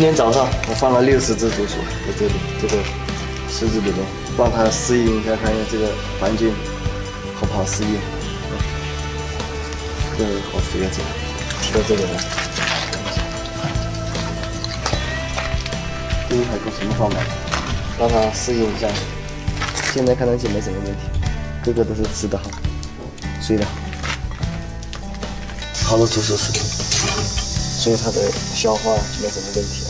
今天早上我放了六十只竹鼠在这里，这个池子里面，让它适应一下，看一下这个环境好不好适应。这个好肥啊，这个，在这里呢。这一排狗什么方法？让它适应一下。现在看上去没什么问题，个个都是吃的好，睡得好。好多竹鼠食品，所以它的消化没什么问题。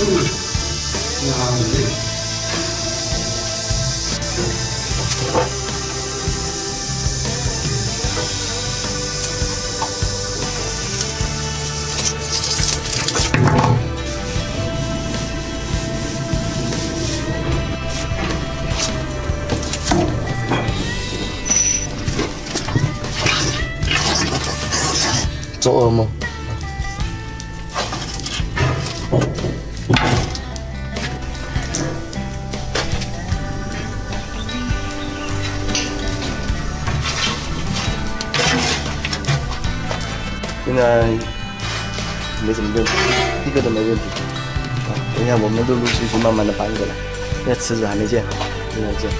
chung là ổn định chỗ ôm không? 现在没什么问题，一个都没问题。啊，等一下我们陆陆续续慢慢的搬过来，那池子还没建好，正在建。